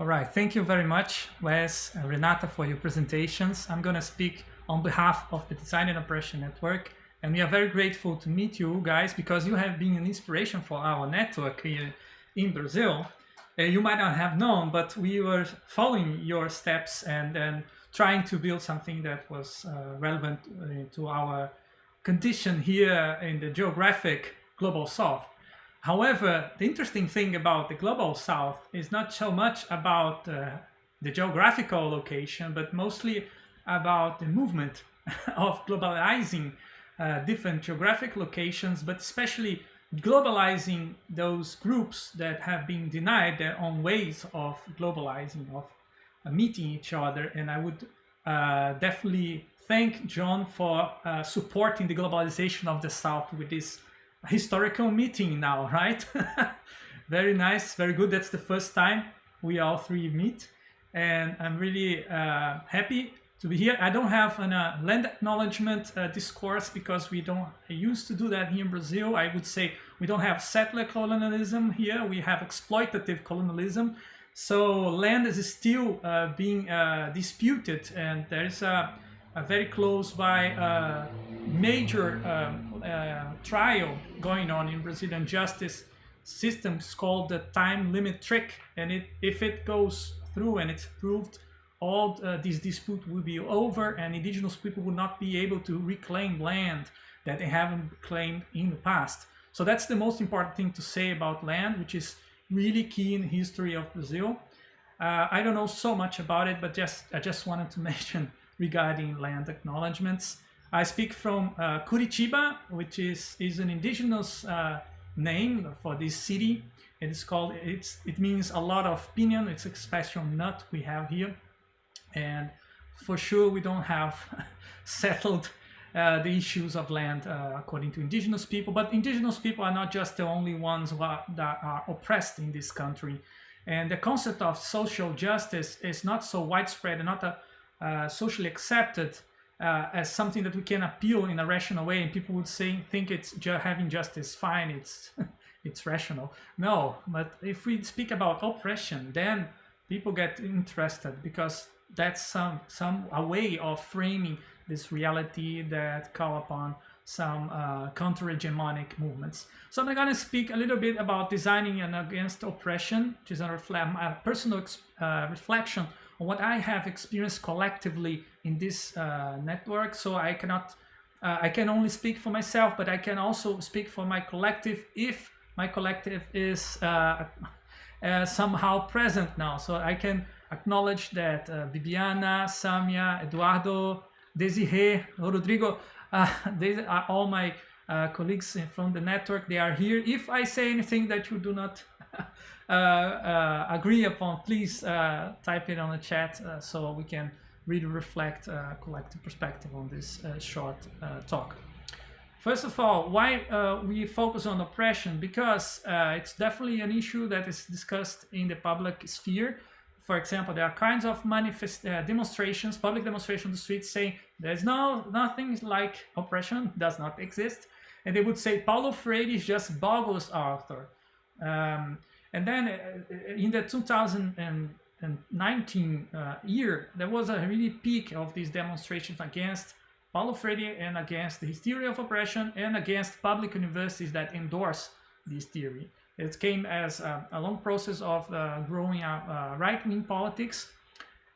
All right, thank you very much, Wes and Renata, for your presentations. I'm going to speak on behalf of the Design and Oppression Network, and we are very grateful to meet you guys because you have been an inspiration for our network here in Brazil. Uh, you might not have known, but we were following your steps and, then trying to build something that was uh, relevant uh, to our condition here in the geographic global south. However, the interesting thing about the global south is not so much about uh, the geographical location, but mostly about the movement of globalizing uh, different geographic locations, but especially globalizing those groups that have been denied their own ways of globalizing, of uh, meeting each other. And I would uh, definitely thank John for uh, supporting the globalization of the South with this historical meeting now, right? very nice, very good. That's the first time we all three meet. And I'm really uh, happy to be here. I don't have a uh, land acknowledgement uh, discourse because we don't I used to do that here in Brazil. I would say we don't have settler colonialism here. We have exploitative colonialism. So land is still uh, being uh, disputed and there's a, a very close by uh, major um, uh, trial going on in Brazilian justice systems called the time limit trick. And it, if it goes through and it's proved, all uh, this dispute will be over and indigenous people will not be able to reclaim land that they haven't claimed in the past. So that's the most important thing to say about land, which is really key in the history of Brazil. Uh, I don't know so much about it, but just I just wanted to mention regarding land acknowledgements. I speak from uh, Curitiba, which is, is an indigenous uh, name for this city. It is called, it's, it means a lot of pinyon. It's a special nut we have here. And for sure, we don't have settled uh, the issues of land uh, according to indigenous people. But indigenous people are not just the only ones are, that are oppressed in this country. And the concept of social justice is not so widespread and not a, socially accepted uh, as something that we can appeal in a rational way. And people would say, think it's ju having justice fine, it's, it's rational. No, but if we speak about oppression, then people get interested because that's some some a way of framing this reality that call upon some uh, counter-hegemonic movements. So I'm going to speak a little bit about designing and against oppression, which is a, a personal uh, reflection on what I have experienced collectively in this uh, network. So I cannot, uh, I can only speak for myself, but I can also speak for my collective if my collective is uh, uh, somehow present now. So I can acknowledge that uh, Bibiana, Samia, Eduardo, Desiree, Rodrigo, uh, these are all my colleagues from the network. They are here. If I say anything that you do not agree upon, please uh, type it on the chat so we can really reflect a collective perspective on this short talk. First of all, why uh, we focus on oppression? Because uh, it's definitely an issue that is discussed in the public sphere for example, there are kinds of manifest uh, demonstrations, public demonstrations on the streets saying there's no nothing like oppression does not exist, and they would say Paulo Freire is just bogus author. Um, and then uh, in the 2019 uh, year, there was a really peak of these demonstrations against Paulo Freire and against the theory of oppression and against public universities that endorse this theory. It came as a, a long process of uh, growing up uh, right-wing politics.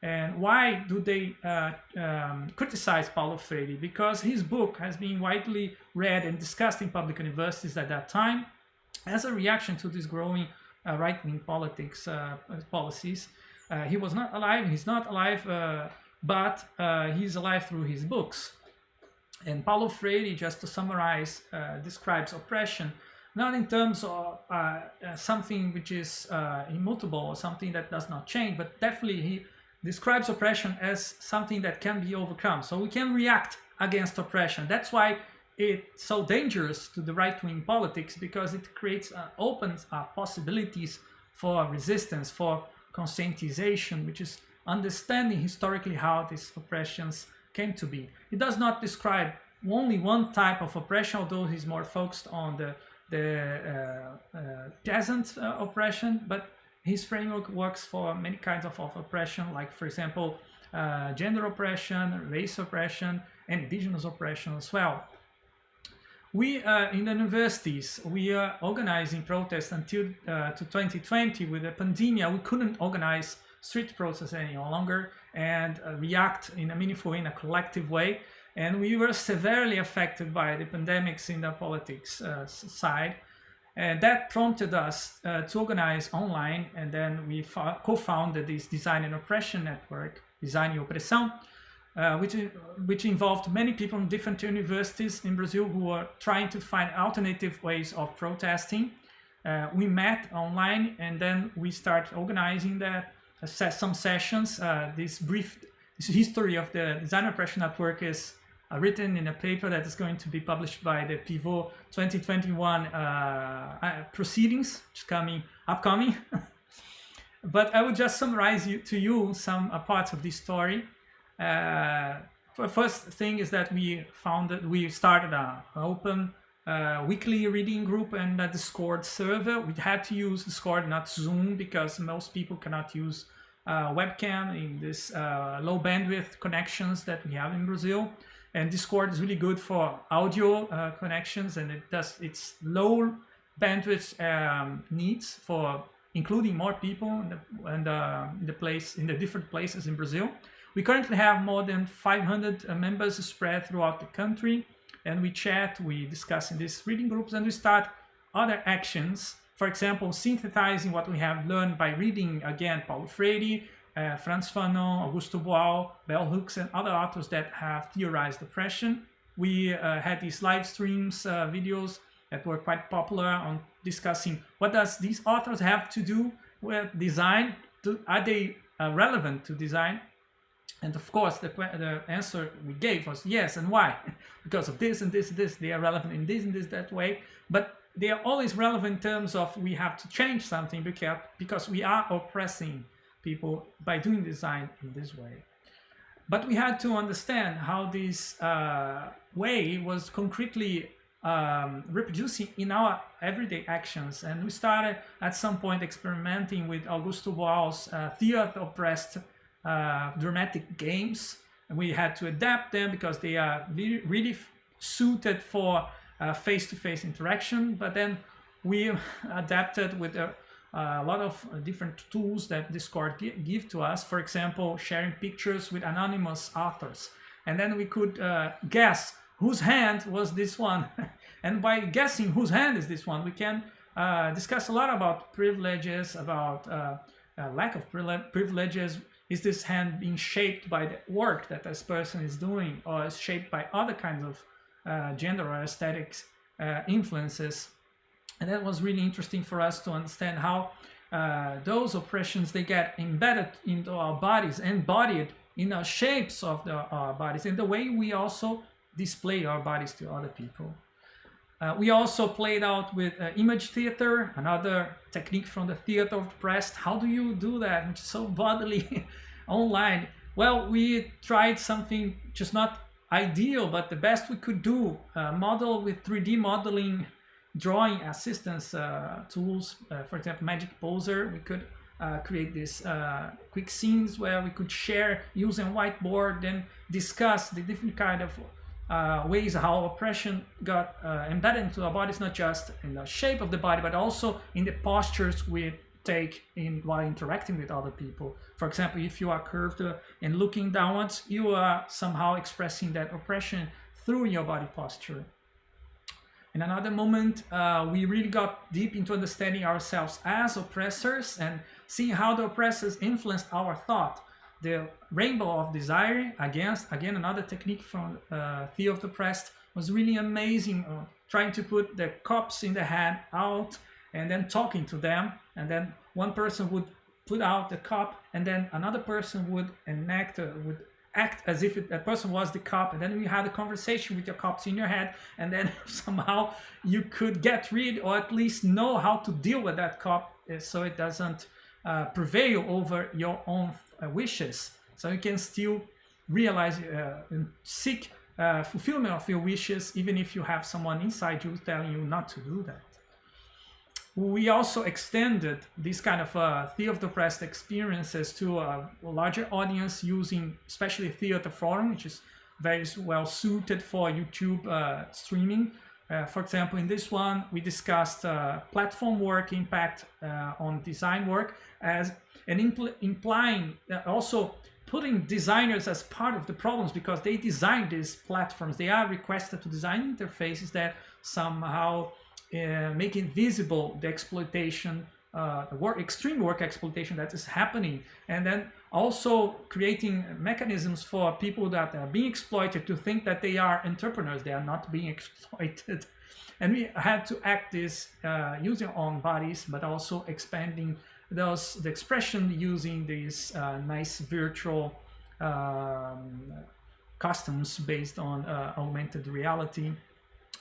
And why do they uh, um, criticize Paulo Freire? Because his book has been widely read and discussed in public universities at that time as a reaction to this growing uh, right-wing politics uh, policies. Uh, he was not alive, he's not alive, but he's alive through his books. And Paulo Freire, just to summarize, describes oppression not in terms of uh, uh, something which is uh, immutable or something that does not change, but definitely he describes oppression as something that can be overcome. So we can react against oppression. That's why it's so dangerous to the right-wing politics because it creates uh, opens possibilities for resistance, for conscientization, which is understanding historically how these oppressions came to be. It does not describe only one type of oppression, although he's more focused on the the uh, uh, peasant uh, oppression, but his framework works for many kinds of, of oppression, like for example, uh, gender oppression, race oppression, and indigenous oppression as well. We, uh, in the universities, we are organizing protests until uh, to 2020 with the pandemic. We couldn't organize street protests any longer and uh, react in a meaningful, in a collective way. And we were severely affected by the pandemics in the politics uh, side. And that prompted us uh, to organize online, and then we co-founded this Design and Oppression Network, Design e Opressão, uh, which, which involved many people from different universities in Brazil who were trying to find alternative ways of protesting. Uh, we met online and then we started organizing that, uh, some sessions. Uh, this brief this history of the Design Oppression Network is uh, written in a paper that is going to be published by the Pivot 2021 uh, uh, proceedings, which coming upcoming. but I will just summarize you, to you some parts of this story. Uh, first thing is that we founded, we started an open uh, weekly reading group and a Discord server. We had to use Discord, not Zoom, because most people cannot use uh, webcam in this uh, low bandwidth connections that we have in Brazil and Discord is really good for audio uh, connections and it does its low bandwidth um, needs for including more people in the, in the, in the, place in the different places in Brazil. We currently have more than 500 uh, members spread throughout the country and we chat, we discuss in these reading groups and we start other actions. For example, synthesizing what we have learned by reading again Paulo Freire, uh, Frantz Fanon, Augusto Boal, Bell Hooks, and other authors that have theorized oppression. We uh, had these live streams, uh, videos that were quite popular on discussing what does these authors have to do with design? Do, are they uh, relevant to design? And of course, the, the answer we gave was yes, and why? because of this and this and this, they are relevant in this and this, that way. But they are always relevant in terms of we have to change something because, because we are oppressing people by doing design in this way. But we had to understand how this uh, way was concretely um, reproducing in our everyday actions. And we started at some point experimenting with Augusto Boal's uh, theater oppressed dramatic games. And we had to adapt them because they are really, suited for uh, face-to-face -face interaction. But then we adapted with a a lot of uh, different tools that Discord give to us. For example, sharing pictures with anonymous authors. And then we could uh, guess whose hand was this one. and by guessing whose hand is this one, we can uh, discuss a lot about privileges, about uh, lack of privileges. Is this hand being shaped by the work that this person is doing or is shaped by other kinds of uh, gender or aesthetics uh, influences? And that was really interesting for us to understand how uh, those oppressions, they get embedded into our bodies, embodied in the shapes of the, our bodies, and the way we also display our bodies to other people. Uh, we also played out with uh, image theater, another technique from the theater of the Oppressed. How do you do that? It's so bodily online. Well, we tried something just not ideal, but the best we could do. Uh, model with 3D modeling drawing assistance uh, tools, uh, for example, Magic Poser, we could uh, create these quick scenes where we could share using whiteboard and discuss the different kind of uh, ways how oppression got uh, embedded into our bodies, not just in the shape of the body, but also in the postures we take in while interacting with other people. For example, if you are curved and looking downwards, you are somehow expressing that oppression through your body posture. In another moment, uh, we really got deep into understanding ourselves as oppressors and seeing how the oppressors influenced our thought. The rainbow of desire, against, again, another technique from uh, Theater of the Oppressed, was really amazing. Uh, trying to put the cops in the hand out and then talking to them. And then one person would put out the cop and then another person would enact, uh, would act as if it, that person was the cop and then you had a conversation with your cops in your head and then somehow you could get rid or at least know how to deal with that cop eh, so it doesn't uh, prevail over your own uh, wishes so you can still realize uh, and seek fulfillment of your wishes even if you have someone inside you telling you not to do that we also extended this kind of uh, oppressed experiences to a larger audience using especially theater forum, which is very well suited for YouTube uh, streaming. Uh, for example, in this one, we discussed uh, platform work impact uh, on design work as and impl implying uh, also putting designers as part of the problems because they design these platforms. They are requested to design interfaces that somehow uh, make invisible the exploitation, uh, work, extreme work exploitation that is happening. And then also creating mechanisms for people that are being exploited to think that they are entrepreneurs, they are not being exploited. And we had to act this uh, using our own bodies, but also expanding those the expression using these uh, nice virtual um, customs based on uh, augmented reality.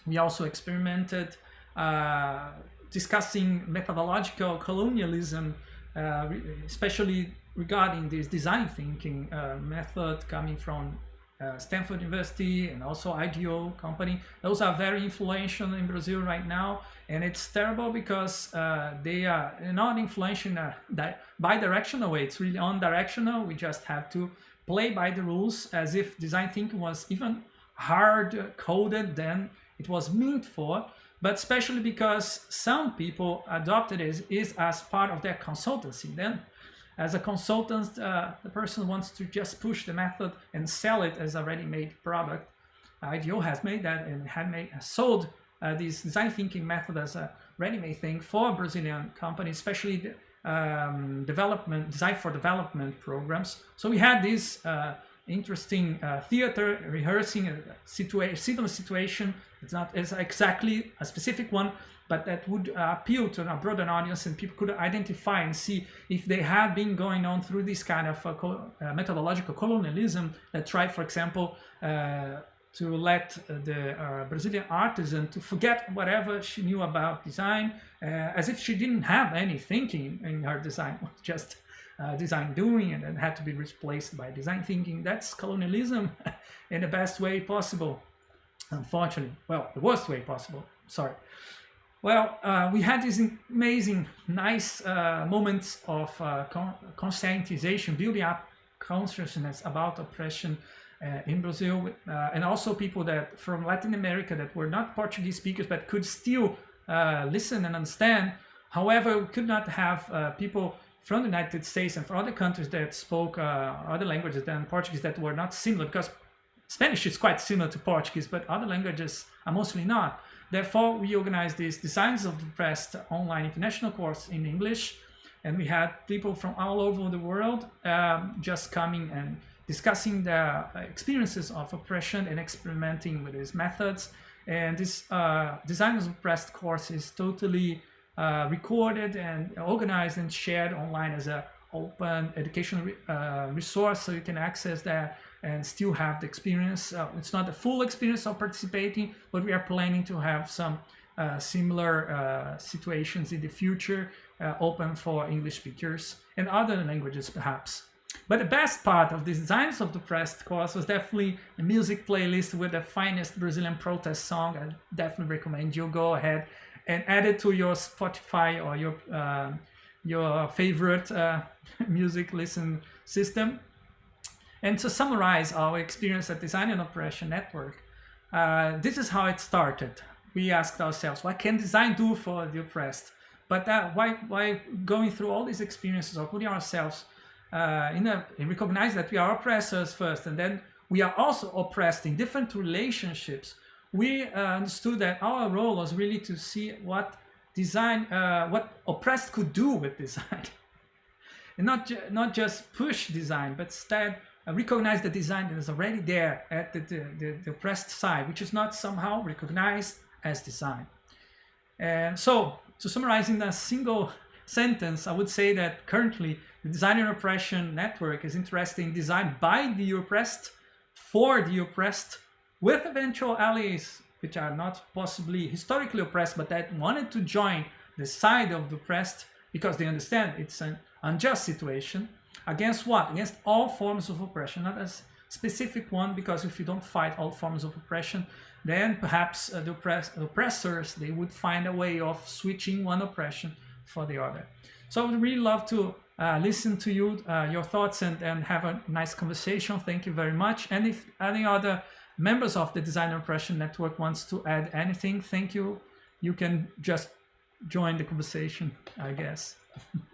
We also experimented uh, discussing methodological colonialism, uh, especially regarding this design thinking uh, method coming from uh, Stanford University and also IDEO company. Those are very influential in Brazil right now. And it's terrible because uh, they are not influential in a bi-directional way. It's really on-directional. We just have to play by the rules as if design thinking was even hard coded than it was meant for but especially because some people adopted it is as part of their consultancy. Then as a consultant, uh, the person wants to just push the method and sell it as a ready-made product. IDEO has made that and had made, sold uh, this design thinking method as a ready-made thing for Brazilian companies, especially um, development, design for development programs. So we had this uh, interesting uh, theater rehearsing a situation, similar situation. It's not it's exactly a specific one, but that would uh, appeal to a broader audience and people could identify and see if they had been going on through this kind of uh, uh methodological colonialism that tried, for example, uh, to let the uh, Brazilian artisan to forget whatever she knew about design, as if she didn't have any thinking in her design, just uh, design doing and then had to be replaced by design thinking. That's colonialism in the best way possible, unfortunately. Well, the worst way possible, sorry. Well, uh, we had these amazing, nice uh, moments of uh, con conscientization, building up consciousness about oppression uh, in Brazil, uh, and also people that from Latin America that were not Portuguese speakers but could still listen and understand. However, we could not have people from the United States and from other countries that spoke uh, other languages than Portuguese that were not similar because Spanish is quite similar to Portuguese, but other languages are mostly not. Therefore, we organized this Designs of the Oppressed online international course in English, and we had people from all over the world um, just coming and discussing their experiences of oppression and experimenting with these methods. And this uh, Designers of Oppressed course is totally uh, recorded and organized and shared online as an open educational re uh, resource so you can access that and still have the experience. Uh, it's not the full experience of participating, but we are planning to have some uh, similar uh, situations in the future uh, open for English speakers and other languages perhaps. But the best part of the Designs of the Oppressed course was definitely a music playlist with the finest Brazilian protest song. I definitely recommend you go ahead and add it to your Spotify or your uh, your favorite uh, music listen system. And to summarize our experience at Design and Oppression Network, uh, this is how it started. We asked ourselves, what can design do for the oppressed? But uh, why, why going through all these experiences of putting ourselves uh, in a, recognize that we are oppressors first, and then we are also oppressed in different relationships we uh, understood that our role was really to see what design, uh, what oppressed could do with design. and not, ju not just push design, but instead Uh, recognize the design that is already there at the, the, the, the oppressed side, which is not somehow recognized as design. And so, to summarize in a single sentence, I would say that currently the Design and Oppression Network is interested in design by the oppressed, for the oppressed, with eventual allies which are not possibly historically oppressed but that wanted to join the side of the oppressed because they understand it's an unjust situation against what against all forms of oppression not a specific one because if you don't fight all forms of oppression then perhaps uh, the oppress oppressors, they would find a way of switching one oppression for the other. So I would really love to uh, listen to you, uh, your thoughts and, and have a nice conversation. Thank you very much. And if any other members of the Design and Oppression Network wants to add anything, thank you. You can just join the conversation, I guess.